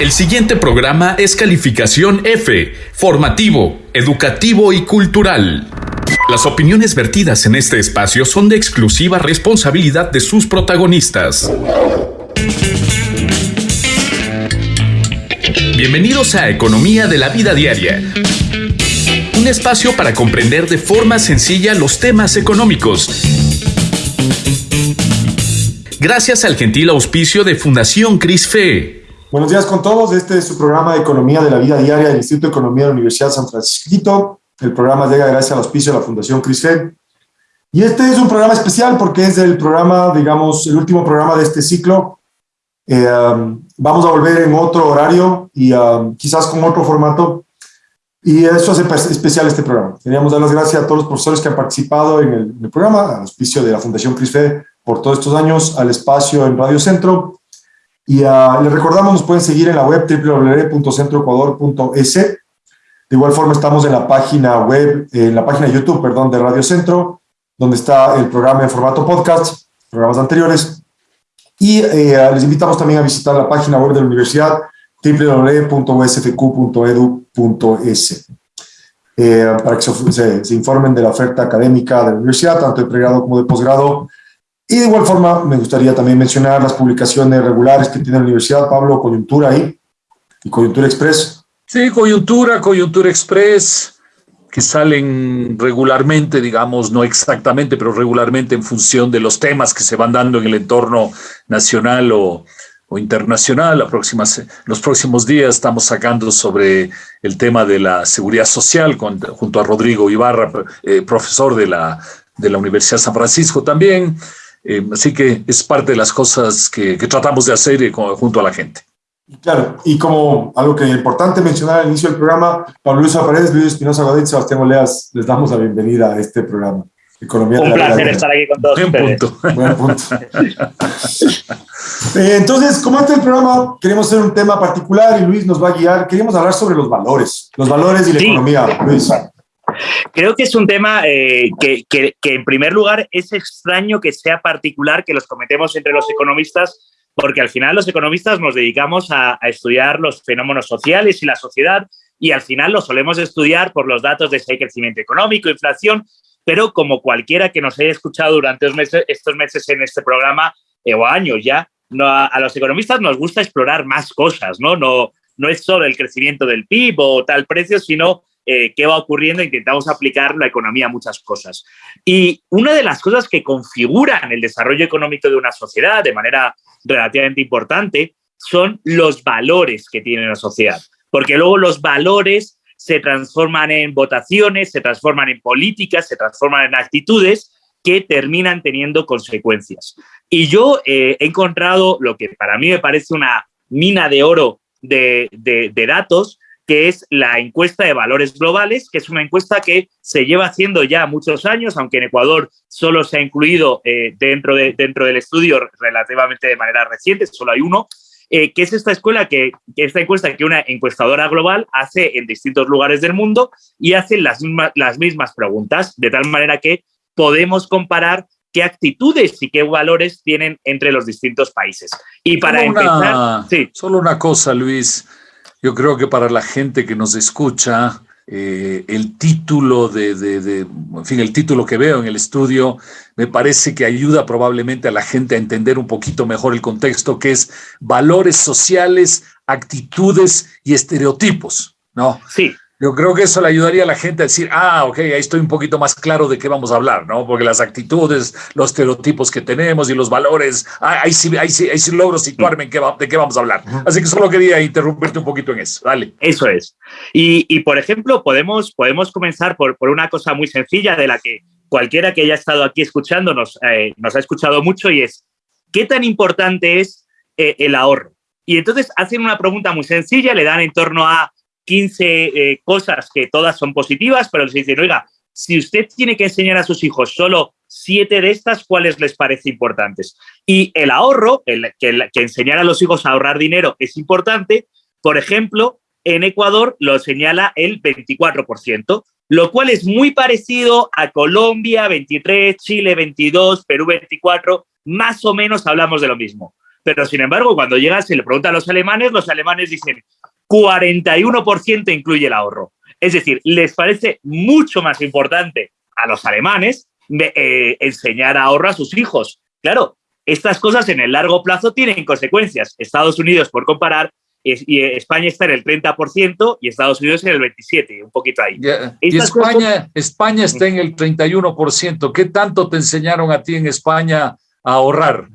El siguiente programa es calificación F, formativo, educativo y cultural. Las opiniones vertidas en este espacio son de exclusiva responsabilidad de sus protagonistas. Bienvenidos a Economía de la Vida Diaria. Un espacio para comprender de forma sencilla los temas económicos. Gracias al gentil auspicio de Fundación CRISFE. Buenos días con todos. Este es su programa de Economía de la Vida Diaria del Instituto de Economía de la Universidad San Francisco. El programa llega gracias al auspicio de la Fundación CRISFED. Y este es un programa especial porque es el programa, digamos, el último programa de este ciclo. Eh, um, vamos a volver en otro horario y um, quizás con otro formato. Y eso hace especial este programa. Queríamos dar las gracias a todos los profesores que han participado en el, programa, al auspicio de la Fundación CRISFED por todos estos años, al espacio en Radio Centro y uh, les recordamos, nos pueden seguir en la web www.centroecuador.es. De igual forma estamos en la página web, en la página YouTube, perdón, de Radio Centro, donde está el programa en formato podcast, programas anteriores. Y eh, les invitamos también a visitar la página web de la universidad, www.usfq.edu.es, eh, para que se, se informen de la oferta académica de la universidad, tanto de pregrado como de posgrado, y de igual forma, me gustaría también mencionar las publicaciones regulares que tiene la universidad, Pablo, Coyuntura ahí, y Coyuntura Express. Sí, Coyuntura, Coyuntura Express, que salen regularmente, digamos, no exactamente, pero regularmente en función de los temas que se van dando en el entorno nacional o, o internacional. La próxima, los próximos días estamos sacando sobre el tema de la seguridad social con, junto a Rodrigo Ibarra, eh, profesor de la, de la Universidad San Francisco también. Eh, así que es parte de las cosas que, que tratamos de hacer junto a la gente. Claro, y como algo que es importante mencionar al inicio del programa, Pablo Luis Paredes, Luis Espinosa Godín, Sebastián Oleas, les damos la bienvenida a este programa. Economía Un placer estar aquí con todos Buen Punto. Buen punto. eh, entonces, como este el programa, queremos hacer un tema particular y Luis nos va a guiar. Queríamos hablar sobre los valores, los valores y la economía. Luis. Creo que es un tema eh, que, que, que, en primer lugar, es extraño que sea particular, que los cometemos entre los economistas, porque al final los economistas nos dedicamos a, a estudiar los fenómenos sociales y la sociedad, y al final lo solemos estudiar por los datos de si hay crecimiento económico, inflación, pero como cualquiera que nos haya escuchado durante estos meses, estos meses en este programa, eh, o años ya, no, a, a, los economistas nos gusta explorar más cosas, ¿no? No, no es solo el crecimiento del PIB o tal precio, sino eh, qué va ocurriendo, intentamos aplicar la economía a muchas cosas. Y una de las cosas que configuran el desarrollo económico de una sociedad de manera relativamente importante son los valores que tiene la sociedad, porque luego los valores se transforman en votaciones, se transforman en políticas, se transforman en actitudes que terminan teniendo consecuencias. Y yo eh, he encontrado lo que para mí me parece una mina de oro de, de, de datos, que es la encuesta de valores globales, que es una encuesta que se lleva haciendo ya muchos años, aunque en Ecuador solo se ha incluido eh, dentro, de, dentro del estudio relativamente de manera reciente, solo hay uno, eh, que es esta escuela que, esta encuesta que una encuestadora global hace en distintos lugares del mundo y hace las, mismas, las mismas preguntas, de tal manera que podemos comparar qué actitudes y qué valores tienen entre los distintos países. Y para solo empezar... Una, sí. Solo una cosa, Luis. Yo creo que para la gente que nos escucha, eh, el título de, de, de, en fin, el título que veo en el estudio me parece que ayuda probablemente a la gente a entender un poquito mejor el contexto, que es valores sociales, actitudes y estereotipos, ¿no? Sí. Yo creo que eso le ayudaría a la gente a decir, ah, ok, ahí estoy un poquito más claro de qué vamos a hablar, ¿no? Porque las actitudes, los estereotipos que tenemos y los valores, ah, ahí, sí, ahí, sí, ahí sí logro situarme en qué va, de qué vamos a hablar. Así que solo quería interrumpirte un poquito en eso. Dale. Eso es. Y, y por ejemplo, podemos, podemos comenzar por, por una cosa muy sencilla de la que cualquiera que haya estado aquí escuchándonos eh, nos ha escuchado mucho y es, ¿qué tan importante es eh, el ahorro? Y entonces hacen una pregunta muy sencilla, le dan en torno a 15 eh, cosas que todas son positivas, pero se dicen, oiga, si usted tiene que enseñar a sus hijos solo siete de estas, ¿cuáles les parece importantes? Y el ahorro, que enseñar a los hijos a ahorrar dinero es importante. Por ejemplo, en Ecuador lo señala el 24%, lo cual es muy parecido a Colombia, 23, Chile, 22, Perú, 24, más o menos hablamos de lo mismo. Pero sin embargo, cuando llegas y le preguntan a los alemanes, los alemanes dicen 41% incluye el ahorro. Es decir, les parece mucho más importante a los alemanes eh, enseñar ahorro a sus hijos. Claro, estas cosas en el largo plazo tienen consecuencias. Estados Unidos, por comparar, y España está en el 30% y Estados Unidos en el 27%, un poquito ahí. Y España, España está en el 31%. ¿Qué tanto te enseñaron a ti en España a ahorrar?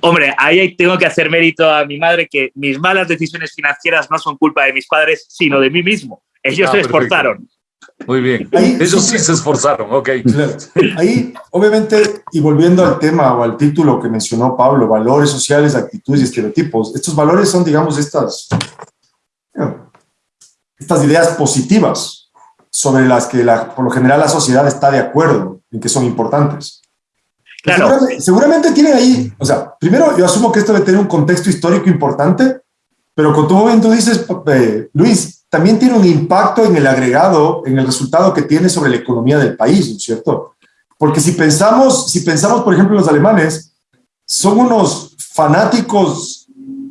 Hombre, ahí tengo que hacer mérito a mi madre que mis malas decisiones financieras no son culpa de mis padres, sino de mí mismo. Ellos ah, se esforzaron. Muy bien. Ellos sí se esforzaron, ok. Ahí, obviamente, y volviendo al tema o al título que mencionó Pablo, valores sociales, actitudes y estereotipos, estos valores son, digamos, estas, estas ideas positivas sobre las que la, por lo general la sociedad está de acuerdo en que son importantes. Claro. Seguramente, tiene ahí, o sea, primero yo asumo que esto debe tener un contexto histórico importante, pero con tu momento dices, eh, Luis, también tiene un impacto en el agregado, en el resultado que tiene sobre la economía del país, ¿no es cierto? Porque si pensamos, si pensamos, por ejemplo, los alemanes, son unos fanáticos,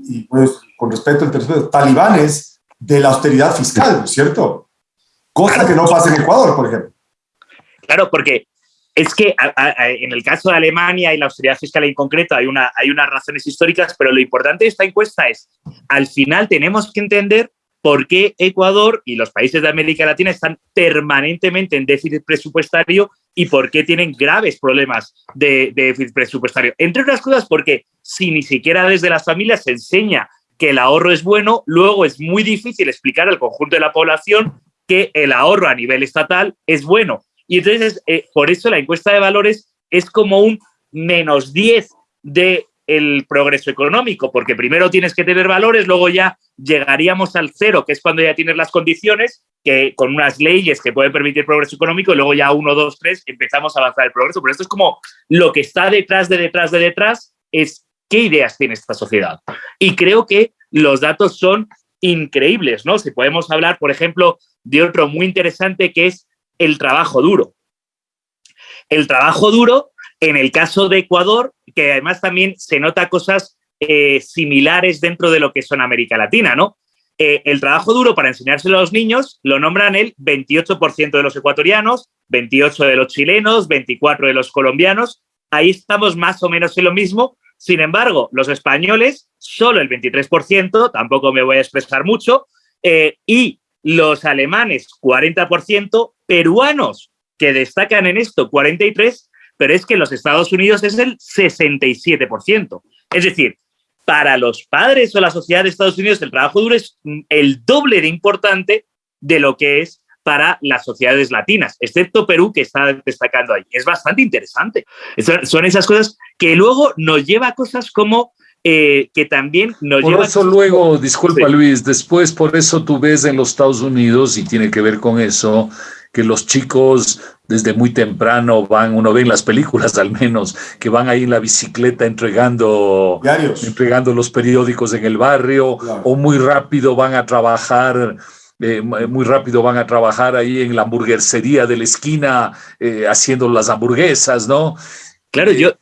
y pues con respeto al talibanes de la austeridad fiscal, ¿no es cierto? Cosa que no pasa en Ecuador, por ejemplo. Claro, porque es que en el caso de Alemania y la austeridad fiscal en concreto hay, una, hay unas razones históricas, pero lo importante de esta encuesta es, al final tenemos que entender por qué Ecuador y los países de América Latina están permanentemente en déficit presupuestario y por qué tienen graves problemas de, déficit presupuestario. Entre otras cosas, porque si ni siquiera desde las familias se enseña que el ahorro es bueno, luego es muy difícil explicar al conjunto de la población que el ahorro a nivel estatal es bueno. Y entonces, eh, por eso la encuesta de valores es como un menos 10 de el progreso económico, porque primero tienes que tener valores, luego ya llegaríamos al cero, que es cuando ya tienes las condiciones, que con unas leyes que pueden permitir progreso económico, y luego ya uno, dos, tres, empezamos a avanzar el progreso. Pero esto es como lo que está detrás de detrás de detrás, es qué ideas tiene esta sociedad. Y creo que los datos son increíbles, ¿no? Si podemos hablar, por ejemplo, de otro muy interesante que es el trabajo duro. El trabajo duro en el caso de Ecuador, que además también se nota cosas eh, similares dentro de lo que son América Latina, ¿no? Eh, el trabajo duro para enseñárselo a los niños lo nombran el 28% de los ecuatorianos, 28% de los chilenos, 24% de los colombianos. Ahí estamos más o menos en lo mismo. Sin embargo, los españoles, solo el 23%, tampoco me voy a expresar mucho, eh, y los alemanes, 40%, peruanos, que destacan en esto, 43%, pero es que en los Estados Unidos es el 67%. Es decir, para los padres o la sociedad de Estados Unidos el trabajo duro es el doble de importante de lo que es para las sociedades latinas, excepto Perú, que está destacando ahí. Es bastante interesante. Son esas cosas que luego nos lleva a cosas como eh, que también nos por eso luego, disculpa Luis, después por eso tú ves en los Estados Unidos, y tiene que ver con eso, que los chicos desde muy temprano van, uno ve en las películas al menos, que van ahí en la bicicleta entregando, entregando los periódicos en el barrio, o muy rápido van a trabajar. Eh, muy rápido van a trabajar ahí en la hamburguesería de la esquina eh, haciendo las hamburguesas, ¿no? Claro, yo,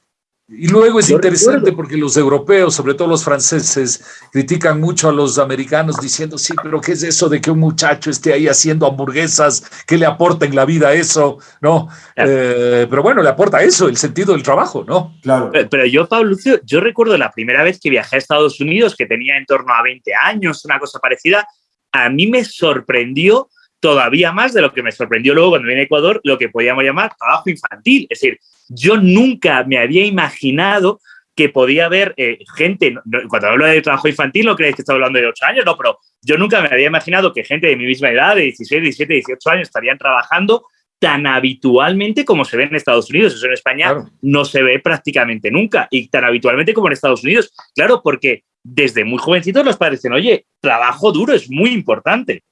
y luego es interesante porque los europeos, sobre todo los franceses, critican mucho a los americanos diciendo, sí, pero ¿qué es eso de que un muchacho esté ahí haciendo hamburguesas? ¿Qué le aporta en la vida eso? ¿No? Eh, pero bueno, le aporta eso, el sentido del trabajo, ¿no? Claro. Pero, yo, Pablo Lucio, yo recuerdo la primera vez que viajé a Estados Unidos, que tenía en torno a 20 años, una cosa parecida, a mí me sorprendió todavía más de lo que me sorprendió luego cuando vine a Ecuador, lo que podíamos llamar trabajo infantil. Es decir, yo nunca me había imaginado que podía haber eh, gente, cuando hablo de trabajo infantil no creéis que estoy hablando de 8 años, no, pero yo nunca me había imaginado que gente de mi misma edad, de 16, 17, 18 años, estarían trabajando tan habitualmente como se ve en Estados Unidos. Eso en España no se ve prácticamente nunca y tan habitualmente como en Estados Unidos. Claro, porque desde muy jovencitos los padres dicen, oye, trabajo duro es muy importante.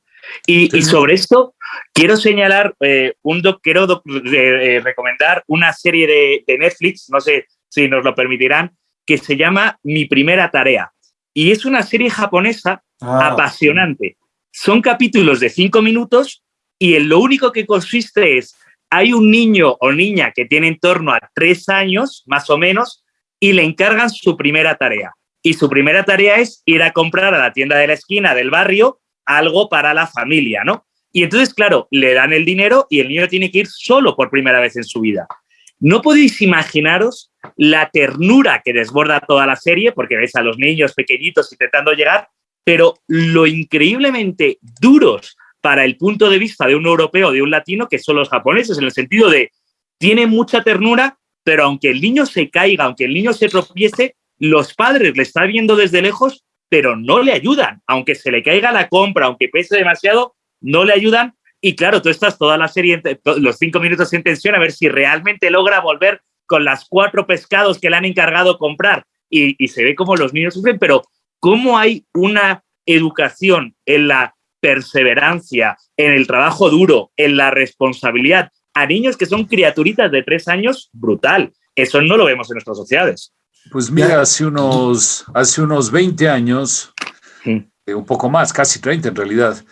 Y, sobre esto quiero señalar, eh, un quiero eh, recomendar una serie de, Netflix, no sé si nos lo permitirán, que se llama Mi Primera Tarea. Y es una serie japonesa ah, apasionante. Son capítulos de cinco minutos y en lo único que consiste es, hay un niño o niña que tiene en torno a tres años, más o menos, y le encargan su primera tarea. y su primera tarea es ir a comprar a la tienda de la esquina del barrio algo para la familia, ¿no? Y entonces, claro, le dan el dinero y el niño tiene que ir solo por primera vez en su vida. No podéis imaginaros la ternura que desborda toda la serie, porque ves a los niños pequeñitos intentando llegar, pero lo increíblemente duros para el punto de vista de un europeo, de un latino, que son los japoneses, en el sentido de, tiene mucha ternura, pero aunque el niño se caiga, aunque el niño se tropiece, los padres le están viendo desde lejos, pero no le ayudan. Aunque se le caiga la compra, aunque pese demasiado, no le ayudan. Y claro, tú estás toda la serie, los cinco minutos en tensión, a ver si realmente logra volver con las cuatro pescados que le han encargado comprar. Y, se ve como los niños sufren, pero cómo hay una educación en la perseverancia, en el trabajo duro, en la responsabilidad a niños que son criaturitas de tres años, brutal. Eso no lo vemos en nuestras sociedades. Pues mira, hace unos, hace unos 20 años, eh, un poco más, casi 30 en realidad,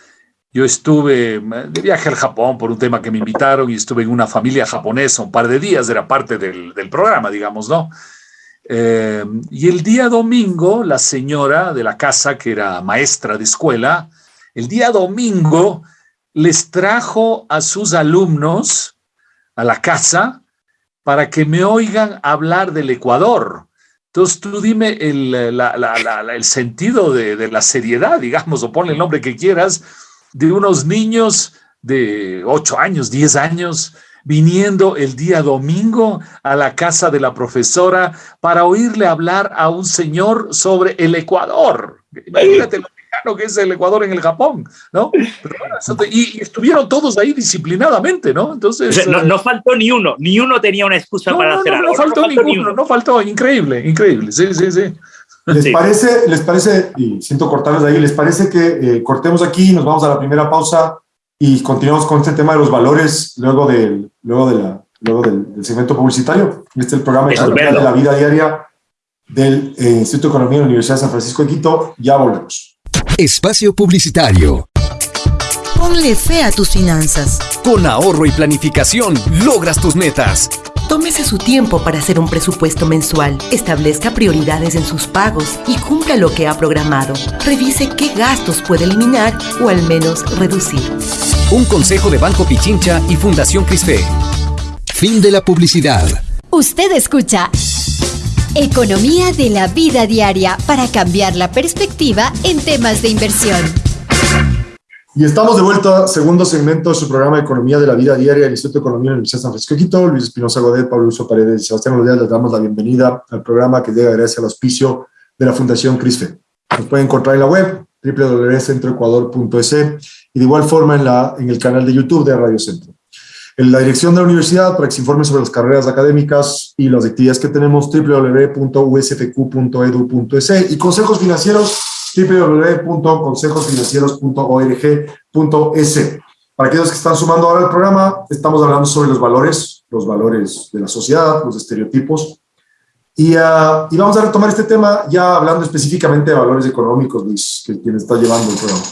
yo estuve de viaje al Japón por un tema que me invitaron y estuve en una familia japonesa un par de días, era parte del, programa, digamos, ¿no? Eh, y el día domingo, la señora de la casa, que era maestra de escuela, el día domingo les trajo a sus alumnos a la casa para que me oigan hablar del Ecuador. Entonces tú dime el, el sentido de, de, la seriedad, digamos, o ponle el nombre que quieras, de unos niños de 8 años, 10 años, viniendo el día domingo a la casa de la profesora para oírle hablar a un señor sobre el Ecuador. Imagínate lo lejano que es el Ecuador en el Japón, ¿no? y, estuvieron todos ahí disciplinadamente, ¿no? Entonces... no, no, faltó ni uno, ni uno tenía una excusa para hacer algo. No faltó, ninguno, no faltó, increíble, increíble, sí, sí, sí. ¿Les parece, les parece, y siento cortarles de ahí, les parece que eh, cortemos aquí, nos vamos a la primera pausa y continuamos con este tema de los valores luego del, luego de la, luego del, segmento publicitario. Este es el programa de, la vida diaria del eh, Instituto de Economía de la Universidad de San Francisco de Quito. Ya volvemos. Espacio Publicitario. Ponle fe a tus finanzas. Con ahorro y planificación logras tus metas. Tómese su tiempo para hacer un presupuesto mensual, establezca prioridades en sus pagos y cumpla lo que ha programado. Revise qué gastos puede eliminar o al menos reducir. Un consejo de Banco Pichincha y Fundación Crisfe. Fin de la publicidad. Usted escucha Economía de la vida diaria para cambiar la perspectiva en temas de inversión. Y estamos de vuelta, segundo segmento de su programa Economía de la Vida Diaria del Instituto de Economía de la Universidad de San Francisco de Quito. Luis Espinosa Godet, Pablo Uso Paredes y Sebastián Rodríguez les damos la bienvenida al programa que llega gracias al auspicio de la Fundación CRISFE. Nos pueden encontrar en la web www.centroecuador.es y de igual forma en, la, en el canal de YouTube de Radio Centro. En la dirección de la universidad, para que se informen sobre las carreras académicas y las actividades que tenemos, www.usfq.edu.es y consejos financieros www.consejosfinancieros.org.es. Para aquellos que están sumando ahora al programa, estamos hablando sobre los valores, los valores de la sociedad, los estereotipos. Y, uh, y vamos a retomar este tema ya hablando específicamente de valores económicos, Luis, que quien está llevando el programa.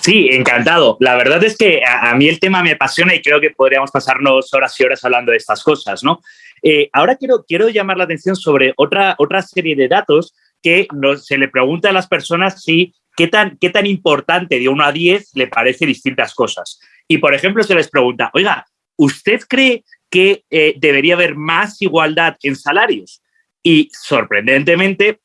Sí, encantado. La verdad es que a, mí el tema me apasiona y creo que podríamos pasarnos horas y horas hablando de estas cosas, ¿no? Eh, ahora quiero, quiero llamar la atención sobre otra, otra serie de datos que se le pregunta a las personas si qué tan, qué tan importante de 1 a 10 le parece distintas cosas. Y, por ejemplo, se les pregunta, oiga, ¿usted cree que eh, debería haber más igualdad en salarios? Y, sorprendentemente,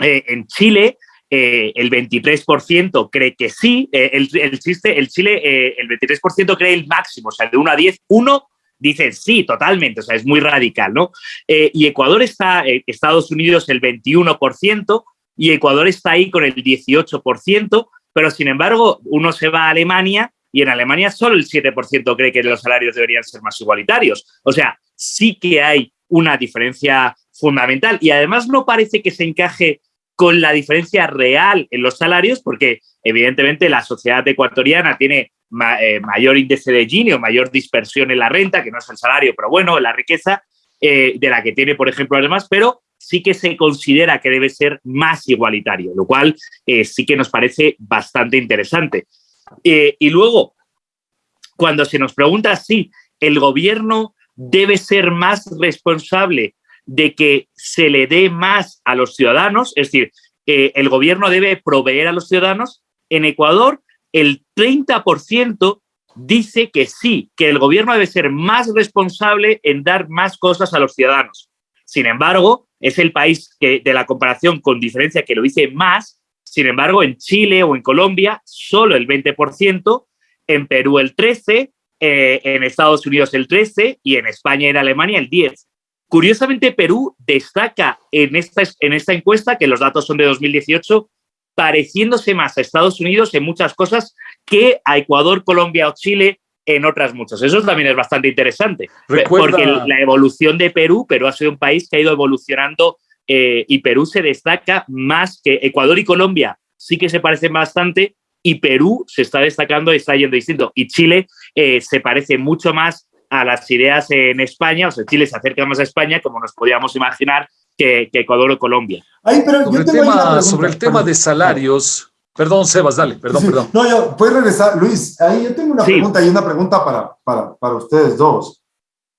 eh, en Chile, eh, el 23% cree que sí, eh, el, chiste, el Chile, eh, el 23% cree el máximo, o sea, de 1 a 10, 1 dicen sí, totalmente, o sea, es muy radical, ¿no? Y Ecuador está, Estados Unidos el 21% y Ecuador está ahí con el 18%, pero sin embargo uno se va a Alemania y en Alemania solo el 7% cree que los salarios deberían ser más igualitarios. O sea, sí que hay una diferencia fundamental y además no parece que se encaje con la diferencia real en los salarios porque evidentemente la sociedad ecuatoriana tiene eh, mayor índice de Gini o mayor dispersión en la renta, que no es el salario, pero bueno, la riqueza eh, de la que tiene, por ejemplo, además, pero sí que se considera que debe ser más igualitario, lo cual eh, sí que nos parece bastante interesante. Y luego, cuando se nos pregunta si el gobierno debe ser más responsable de que se le dé más a los ciudadanos, es decir, el gobierno debe proveer a los ciudadanos. En Ecuador, el 30% dice que sí, que el gobierno debe ser más responsable en dar más cosas a los ciudadanos. Sin embargo, es el país que de la comparación con diferencia que lo dice más. Sin embargo, en Chile o en Colombia, solo el 20%, en Perú el 13%, eh, en Estados Unidos el 13% y en España y en Alemania el 10%. Curiosamente, Perú destaca en esta, en esta encuesta, que los datos son de 2018, pareciéndose más a Estados Unidos en muchas cosas que a Ecuador, Colombia o Chile en otras muchas. Eso también es bastante interesante, porque la evolución de Perú, Perú ha sido un país que ha ido evolucionando eh, y Perú se destaca más que Ecuador y Colombia, sí que se parecen bastante y Perú se está destacando y está yendo distinto. Y Chile eh, se parece mucho más a las ideas en España, o sea, Chile se acerca más a España, como nos podíamos imaginar, que, Ecuador o Colombia. sobre, el tema, de salarios, perdón, Sebas, dale, perdón, perdón. No, yo, puedes regresar, Luis, ahí yo tengo una pregunta y una pregunta para, para, para ustedes dos.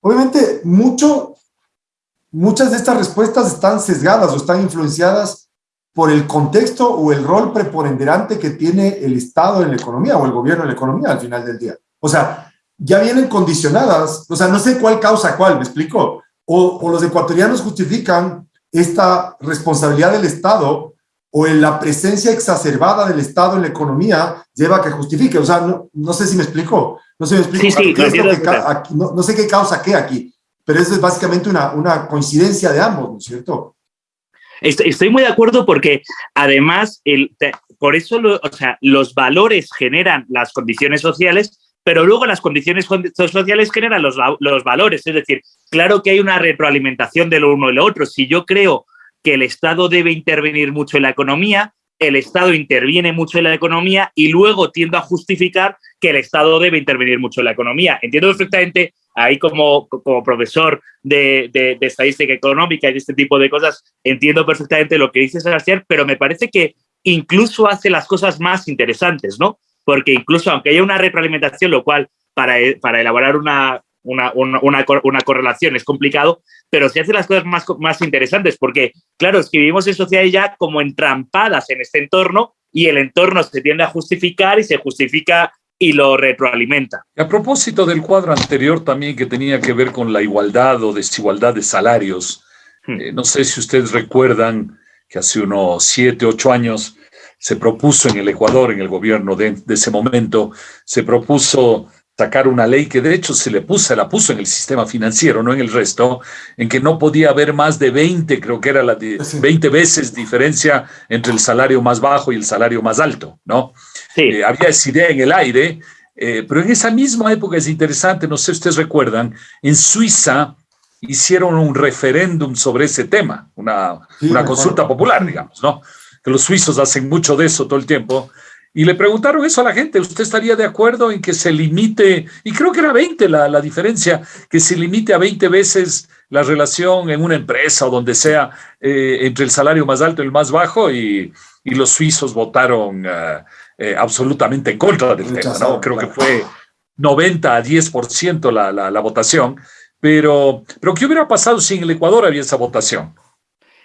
Obviamente, mucho, muchas de estas respuestas están sesgadas o están influenciadas por el contexto o el rol preponderante que tiene el Estado en la economía o el gobierno en la economía al final del día. O sea, ya vienen condicionadas, o sea, no sé cuál causa cuál, me explico. O, o los ecuatorianos justifican esta responsabilidad del Estado o en la presencia exacerbada del Estado en la economía lleva a que justifique. O sea, no, sé si me explico. No sé si me explico. no, sé qué causa qué aquí, pero eso es básicamente una, una coincidencia de ambos, ¿no es cierto? Estoy muy de acuerdo porque además, el, por eso o sea, los valores generan las condiciones sociales, pero luego las condiciones sociales generan los, valores. Es decir, claro que hay una retroalimentación de lo uno y lo otro. Si yo creo que el Estado debe intervenir mucho en la economía, el Estado interviene mucho en la economía y luego tiendo a justificar que el Estado debe intervenir mucho en la economía. Entiendo perfectamente, ahí como, como profesor de, de, estadística económica y de este tipo de cosas, entiendo perfectamente lo que dice Sebastián, pero me parece que incluso hace las cosas más interesantes, ¿no? Porque incluso aunque haya una retroalimentación, lo cual para, para elaborar una, una, una, una, correlación, es complicado, pero se hacen las cosas más, más interesantes, porque, claro, es que vivimos en sociedades ya como entrampadas en este entorno y el entorno se tiende a justificar y se justifica y lo retroalimenta. A propósito del cuadro anterior también que tenía que ver con la igualdad o desigualdad de salarios, hmm. eh, no sé si ustedes recuerdan que hace unos siete, ocho años se propuso en el Ecuador, en el gobierno de, de ese momento, se propuso sacar una ley que de hecho se le puso, la puso en el sistema financiero, no en el resto, en que no podía haber más de 20, creo que era la de 20 veces diferencia entre el salario más bajo y el salario más alto, ¿no? Sí. Eh, había esa idea en el aire, eh, pero en esa misma época es interesante, no sé si ustedes recuerdan, en Suiza hicieron un referéndum sobre ese tema, una, una consulta popular, digamos, ¿no? Que los suizos hacen mucho de eso todo el tiempo. Y le preguntaron eso a la gente, ¿usted estaría de acuerdo en que se limite, y creo que era 20 la, la diferencia, que se limite a 20 veces la relación en una empresa o donde sea eh, entre el salario más alto y el más bajo? Y, y los suizos votaron uh, eh, absolutamente en contra del tema, ¿no? Creo que fue 90 a 10% la, la, la votación. Pero, pero, ¿qué hubiera pasado si en el Ecuador había esa votación?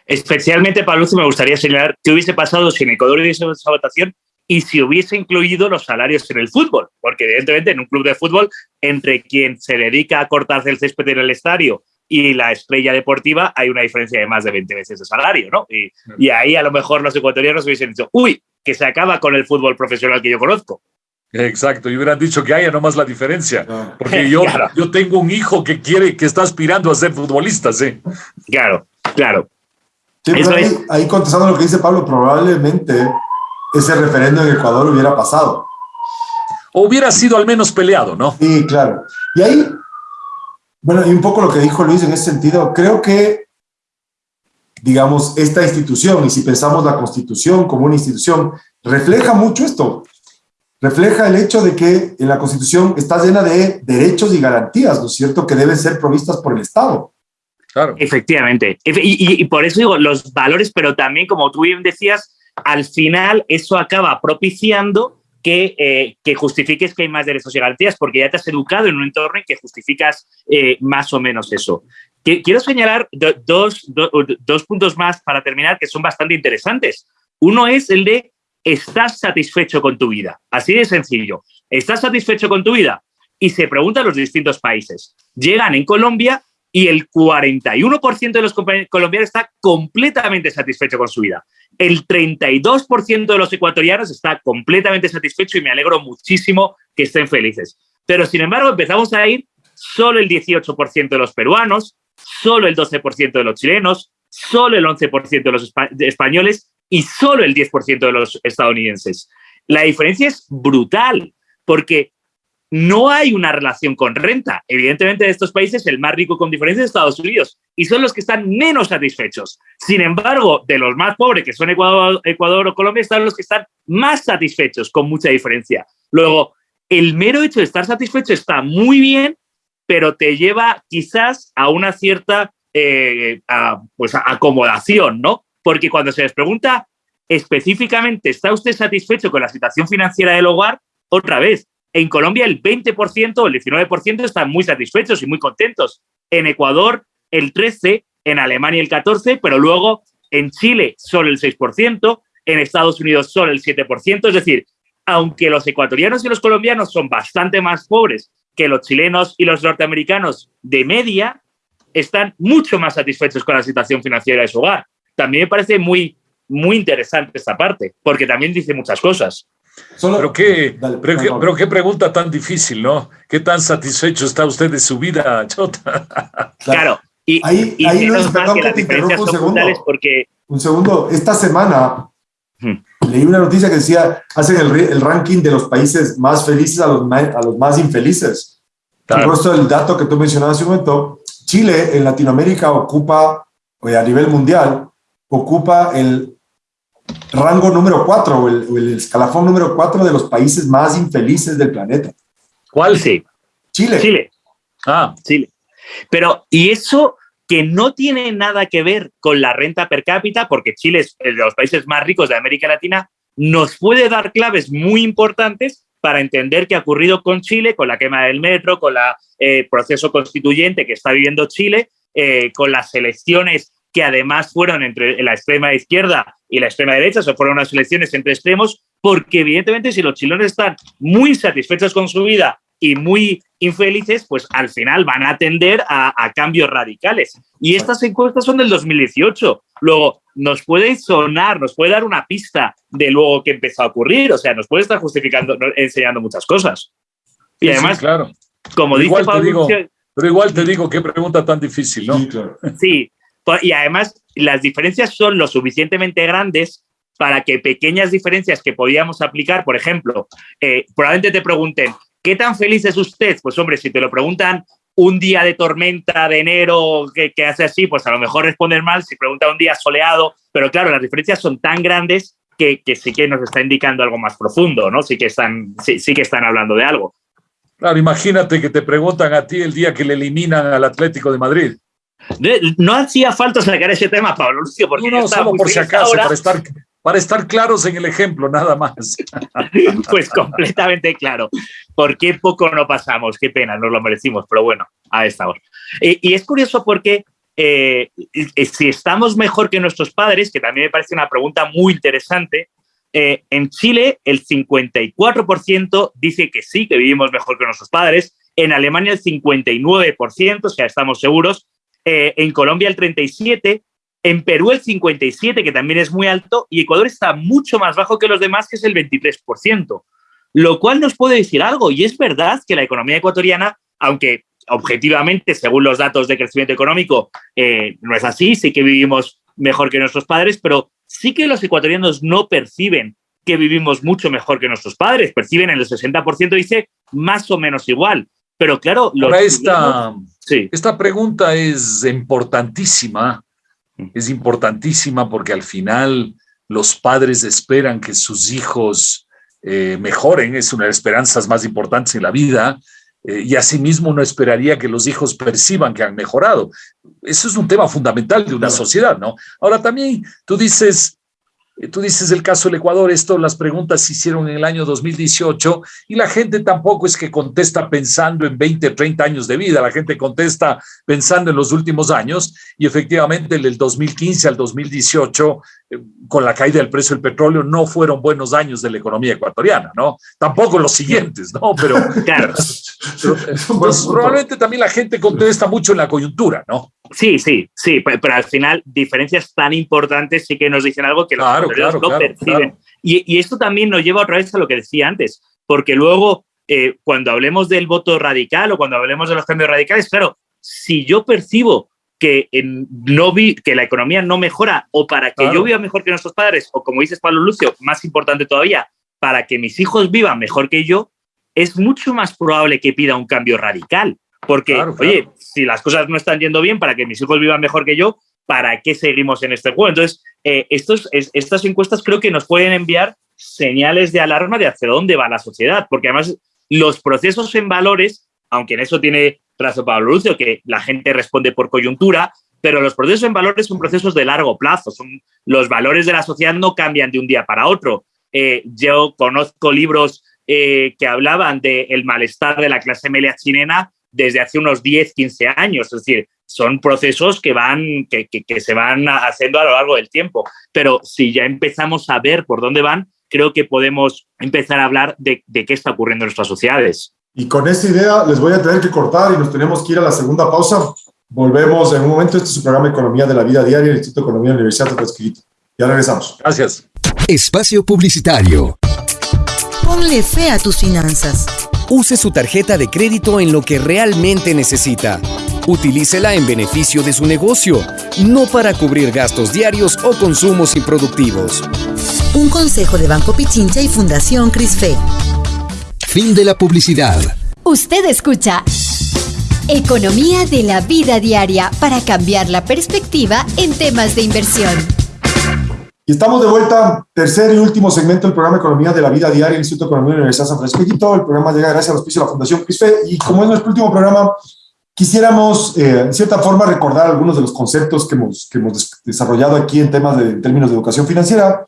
Especialmente, Pablo, me gustaría señalar qué hubiese pasado si en Ecuador hubiese esa votación y si hubiese incluido los salarios en el fútbol, porque evidentemente en un club de fútbol, entre quien se dedica a cortarse el césped en el estadio y la estrella deportiva, hay una diferencia de más de 20 veces de salario, ¿no? Y, y ahí a lo mejor los ecuatorianos hubiesen dicho, uy, que se acaba con el fútbol profesional que yo conozco. Exacto, y hubieran dicho que haya nomás la diferencia, porque yo, yo tengo un hijo que quiere, que está aspirando a ser futbolista, sí. Claro, claro. Ahí, ahí contestando lo que dice Pablo, probablemente ese referéndum en Ecuador hubiera pasado. O hubiera sido al menos peleado, ¿no? Sí, claro. Y ahí, bueno, y un poco lo que dijo Luis en ese sentido, creo que, digamos, esta institución, y si pensamos la Constitución como una institución, refleja mucho esto. Refleja el hecho de que en la Constitución está llena de derechos y garantías, ¿no es cierto?, que deben ser provistas por el Estado. Efectivamente. Y, por eso digo, los valores, pero también, como tú bien decías, al final eso acaba propiciando que, eh, que, justifiques que hay más derechos y garantías, porque ya te has educado en un entorno en que justificas eh, más o menos eso. quiero señalar dos, dos puntos más para terminar que son bastante interesantes. Uno es el de ¿estás satisfecho con tu vida? Así de sencillo. ¿Estás satisfecho con tu vida? Y se pregunta a los distintos países. Llegan en Colombia y el 41% de los colombianos está completamente satisfecho con su vida. El 32% de los ecuatorianos está completamente satisfecho y me alegro muchísimo que estén felices. Pero sin embargo empezamos a ir solo el 18% de los peruanos, solo el 12% de los chilenos, solo el 11% de los españoles y solo el 10% de los estadounidenses. La diferencia es brutal porque no hay una relación con renta. Evidentemente, de estos países, el más rico con diferencia es Estados Unidos y son los que están menos satisfechos. Sin embargo, de los más pobres, que son Ecuador, Ecuador o Colombia, están los que están más satisfechos, con mucha diferencia. Luego, el mero hecho de estar satisfecho está muy bien, pero te lleva quizás a una cierta eh, pues, acomodación, ¿no? Porque cuando se les pregunta específicamente, ¿está usted satisfecho con la situación financiera del hogar? Otra vez, en Colombia el 20% o el 19% están muy satisfechos y muy contentos. En Ecuador el 13%, en Alemania el 14%, pero luego en Chile solo el 6%, en Estados Unidos solo el 7%. Es decir, aunque los ecuatorianos y los colombianos son bastante más pobres que los chilenos y los norteamericanos de media, están mucho más satisfechos con la situación financiera de su hogar. También me parece muy, muy interesante esta parte, porque también dice muchas cosas. Pero, qué, pero, qué, pregunta tan difícil, ¿no? ¿Qué tan satisfecho está usted de su vida, Chota? Claro, y, ahí, ahí Luis, perdón que, te interrumpa un segundo. Porque... Un segundo, esta semana leí una noticia que decía, hacen el, el, ranking de los países más felices a los, a los más infelices. Claro. Por el dato que tú mencionabas hace un momento, Chile en Latinoamérica ocupa, a nivel mundial, ocupa el rango número 4 o el, el, escalafón número 4 de los países más infelices del planeta. ¿Cuál sí? Chile. Chile. Ah, Chile. Pero, y eso que no tiene nada que ver con la renta per cápita, porque Chile es de los países más ricos de América Latina, nos puede dar claves muy importantes para entender qué ha ocurrido con Chile, con la quema del metro, con el eh, proceso constituyente que está viviendo Chile, eh, con las elecciones que además fueron entre la extrema izquierda y la extrema derecha, o fueron unas elecciones entre extremos, porque evidentemente si los chilenos están muy satisfechos con su vida y muy infelices, pues al final van a tender a, cambios radicales. Y estas encuestas son del 2018. Luego, nos puede sonar, nos puede dar una pista de luego que empezó a ocurrir, o sea, nos puede estar justificando, enseñando muchas cosas. Y además, claro. como dice Pablo... pero igual te digo, qué pregunta tan difícil, ¿no? Sí, y además las diferencias son lo suficientemente grandes para que pequeñas diferencias que podíamos aplicar, por ejemplo, eh, probablemente te pregunten, ¿Qué tan feliz es usted? Pues hombre, si te lo preguntan un día de tormenta de enero que, hace así, pues a lo mejor responder mal. Si pregunta un día soleado, pero claro, las diferencias son tan grandes que, sí que nos está indicando algo más profundo, ¿no? Sí que están, sí, que están hablando de algo. Claro, imagínate que te preguntan a ti el día que le eliminan al Atlético de Madrid. No hacía falta sacar ese tema, Pablo Lucio, porque no, no solo por si acaso, para estar, para estar claros en el ejemplo, nada más. pues completamente claro. ¿Por qué poco no pasamos? Qué pena, nos lo merecimos, pero bueno, a esta hora. y es curioso porque eh, si estamos mejor que nuestros padres, que también me parece una pregunta muy interesante, eh, en Chile el 54% dice que sí, que vivimos mejor que nuestros padres, en Alemania el 59%, o sea, estamos seguros, eh, en Colombia el 37%, en Perú el 57%, que también es muy alto, y Ecuador está mucho más bajo que los demás, que es el 23%. Lo cual nos puede decir algo, y es verdad que la economía ecuatoriana, aunque objetivamente, según los datos de crecimiento económico, eh, no es así, sí que vivimos mejor que nuestros padres, pero sí que los ecuatorianos no perciben que vivimos mucho mejor que nuestros padres, perciben en el 60%, dice, más o menos igual. Pero claro, esta, esta pregunta es importantísima es importantísima porque al final los padres esperan que sus hijos eh, mejoren, es una de las esperanzas más importantes en la vida, eh, y asimismo uno esperaría que los hijos perciban que han mejorado. Eso es un tema fundamental de una sociedad, ¿no? Ahora también tú dices, tú dices el caso del Ecuador, esto las preguntas se hicieron en el año 2018 y la gente tampoco es que contesta pensando en 20, 30 años de vida, la gente contesta pensando en los últimos años y efectivamente del 2015 al 2018, eh, con la caída del precio del petróleo, no fueron buenos años de la economía ecuatoriana, ¿no? Tampoco los siguientes, ¿no? Pero, claro. probablemente también la gente contesta mucho en la coyuntura, ¿no? Sí, sí, sí, pero, al final diferencias tan importantes sí que nos dicen algo que los claro, no perciben. Y, esto también nos lleva otra vez a lo que decía antes, porque luego eh, cuando hablemos del voto radical o cuando hablemos de los cambios radicales, claro, si yo percibo que, no vi, que la economía no mejora o para que yo viva mejor que nuestros padres, o como dices Pablo Lucio, más importante todavía, para que mis hijos vivan mejor que yo, es mucho más probable que pida un cambio radical. Porque, oye, si las cosas no están yendo bien para que mis hijos vivan mejor que yo, ¿para qué seguimos en este juego? Entonces, eh, estos, estas encuestas creo que nos pueden enviar señales de alarma de hacia dónde va la sociedad, porque además los procesos en valores, aunque en eso tiene razón Pablo Lucio, que la gente responde por coyuntura, pero los procesos en valores son procesos de largo plazo, son, los valores de la sociedad no cambian de un día para otro. Eh, yo conozco libros eh, que hablaban del malestar de la clase media chilena desde hace unos 10, 15 años. Es decir, son procesos que, van, que, se van haciendo a lo largo del tiempo. Pero si ya empezamos a ver por dónde van, creo que podemos empezar a hablar de, qué está ocurriendo en nuestras sociedades. Y con esta idea les voy a tener que cortar y nos tenemos que ir a la segunda pausa. Volvemos en un momento. Este es su programa Economía de la Vida Diaria del Instituto de Economía de la Universidad de Escrito. Ya regresamos. Gracias. Espacio Publicitario. Ponle fe a tus finanzas. Use su tarjeta de crédito en lo que realmente necesita. Utilícela en beneficio de su negocio, no para cubrir gastos diarios o consumos improductivos. Un consejo de Banco Pichincha y Fundación Crisfe. Fin de la publicidad. Usted escucha Economía de la vida diaria para cambiar la perspectiva en temas de inversión. Y estamos de vuelta, tercer y último segmento del programa Economía de la Vida Diaria del Instituto de Economía de la Universidad de San Francisco. El programa llega gracias al auspicio de la Fundación CRISFE. Y como es nuestro último programa, quisiéramos, eh, en cierta forma, recordar algunos de los conceptos que hemos, que hemos desarrollado aquí en temas de en términos de educación financiera.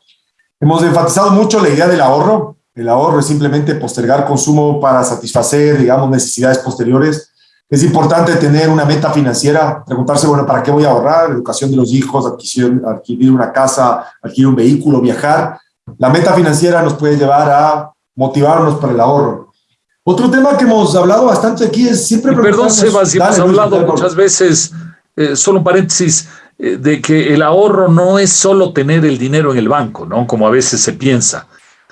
Hemos enfatizado mucho la idea del ahorro. El ahorro es simplemente postergar consumo para satisfacer, digamos, necesidades posteriores es importante tener una meta financiera, preguntarse, bueno, ¿para qué voy a ahorrar? Educación de los hijos, adquisición, adquirir una casa, adquirir un vehículo, viajar. La meta financiera nos puede llevar a motivarnos para el ahorro. Otro tema que hemos hablado bastante aquí es siempre... perdón, Sebas, si hemos hablado muchas veces, eh, solo un paréntesis, eh, de que el ahorro no es solo tener el dinero en el banco, ¿no? Como a veces se piensa.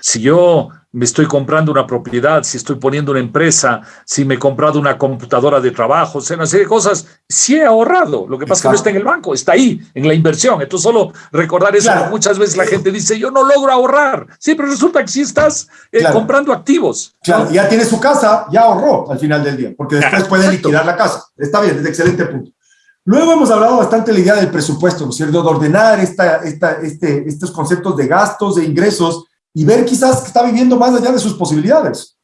Si yo me estoy comprando una propiedad, si estoy poniendo una empresa, si me he comprado una computadora de trabajo, o sea, una serie de cosas, sí he ahorrado. Lo que pasa es que no está en el banco, está ahí, en la inversión. Entonces, solo recordar eso, muchas veces la gente dice, yo no logro ahorrar. Sí, pero resulta que sí estás eh, comprando activos. Claro, ya tiene su casa, ya ahorró al final del día, porque después puede liquidar la casa. Está bien, es excelente punto. Luego hemos hablado bastante de la idea del presupuesto, ¿no es cierto? De ordenar esta, esta, este, estos conceptos de gastos, de ingresos, y ver quizás que está viviendo más allá de sus posibilidades.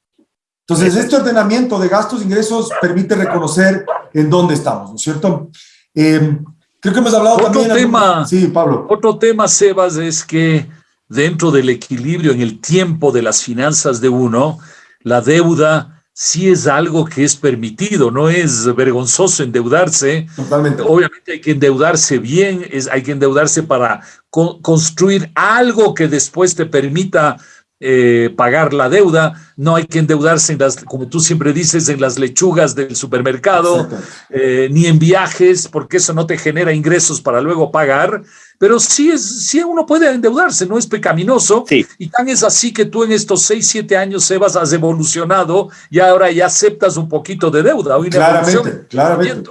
Entonces, este ordenamiento de gastos e ingresos permite reconocer en dónde estamos, ¿no es cierto? Em, creo que hemos hablado otro también... Tema, sí, Pablo. Otro tema, Sebas, es que dentro del equilibrio en el tiempo de las finanzas de uno, la deuda sí es algo que es permitido, no es vergonzoso endeudarse. Totalmente. Obviamente hay que endeudarse bien, es, hay que endeudarse para construir algo que después te permita eh, pagar la deuda, no hay que endeudarse, en las, como tú siempre dices, en las lechugas del supermercado, eh, ni en viajes, porque eso no te genera ingresos para luego pagar, pero sí, es, sí uno puede endeudarse, no es pecaminoso, y tan es así que tú en estos seis, siete años, Sebas, has evolucionado y ahora ya aceptas un poquito de deuda. claramente, claramente.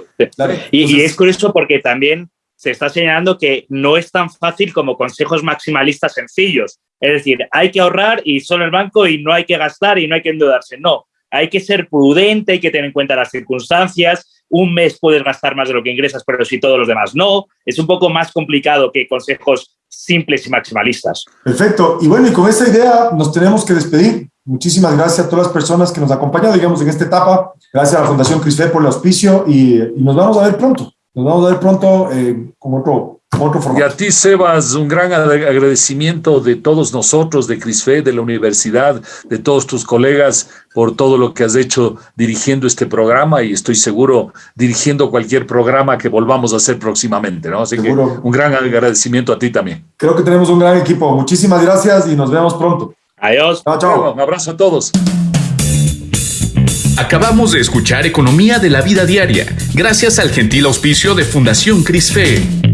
y, y es curioso porque también se está señalando que no es tan fácil como consejos maximalistas sencillos. Es decir, hay que ahorrar y solo el banco y no hay que gastar y no hay que endeudarse. No, hay que ser prudente, hay que tener en cuenta las circunstancias. Un mes puedes gastar más de lo que ingresas, pero si todos los demás no. Es un poco más complicado que consejos simples y maximalistas. Perfecto. Y bueno, y con esa idea nos tenemos que despedir. Muchísimas gracias a todas las personas que nos acompañan, digamos, en esta etapa. Gracias a la Fundación Crisfe por el auspicio y, nos vamos a ver pronto. Nos vamos a ver pronto eh, con otro Y a ti, Sebas, un gran agradecimiento de todos nosotros, de CRISFE, de la universidad, de todos tus colegas, por todo lo que has hecho dirigiendo este programa y estoy seguro dirigiendo cualquier programa que volvamos a hacer próximamente, ¿no? Así que un gran agradecimiento a ti también. Creo que tenemos un gran equipo. Muchísimas gracias y nos vemos pronto. Adiós. Chao, chao. Un abrazo a todos. Acabamos de escuchar Economía de la Vida Diaria, gracias al gentil auspicio de Fundación CRISFE.